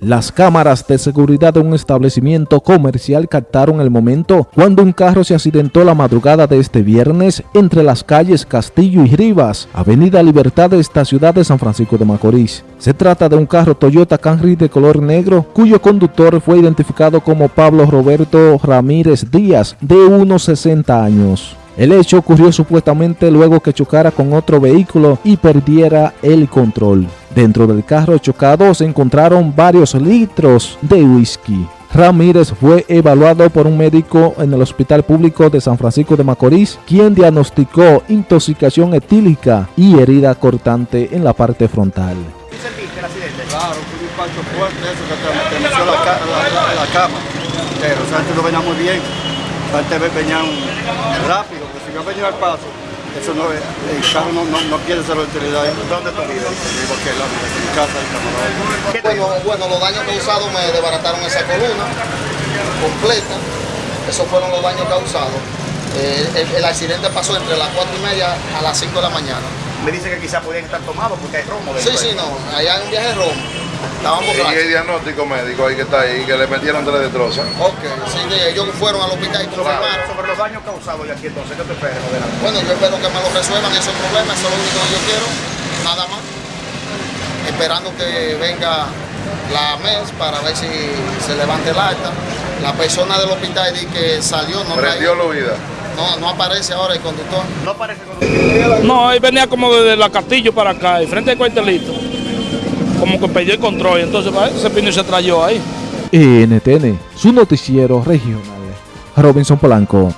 Las cámaras de seguridad de un establecimiento comercial captaron el momento cuando un carro se accidentó la madrugada de este viernes entre las calles Castillo y Rivas, Avenida Libertad de esta ciudad de San Francisco de Macorís. Se trata de un carro Toyota Camry de color negro, cuyo conductor fue identificado como Pablo Roberto Ramírez Díaz, de unos 60 años. El hecho ocurrió supuestamente luego que chocara con otro vehículo y perdiera el control. Dentro del carro chocado se encontraron varios litros de whisky. Ramírez fue evaluado por un médico en el Hospital Público de San Francisco de Macorís, quien diagnosticó intoxicación etílica y herida cortante en la parte frontal. Claro, un fuerte, eso cama. Pero, o sea, antes lo venía muy bien. Rápido, pero si yo venía al paso, eso no, el carro no, no, no quiere ser la utilidad. ¿Dónde tú vives? Vivo aquí en mi casa, en Camarón. Bueno, bueno, los daños causados me desbarataron esa columna completa. Esos fueron los daños causados. Eh, el, el, accidente pasó entre las 4 y media a las 5 de la mañana. Me dice que quizás podían estar tomados porque hay romo. Sí, sí, no. Allá hay un viaje de romo. Estábamos ¿Y el diagnóstico médico ahí que está ahí, que le metieron tres destrozos? Ok, sí, ellos fueron al hospital y confirmaron. Sobre los daños causados y aquí entonces, ¿qué te esperas? Bueno, yo espero que me lo resuelvan esos problemas, eso es lo único que yo quiero, nada más. Esperando que venga la MES para ver si se levante el acta. La persona del hospital dice que salió, no Prendió la vida. No, no aparece ahora el conductor. No aparece el conductor. No, él venía como desde la Castillo para acá, y frente al cuartelito. Como que perdió el control, entonces ese pino se trayó ahí. NTN, su noticiero regional. Robinson Polanco.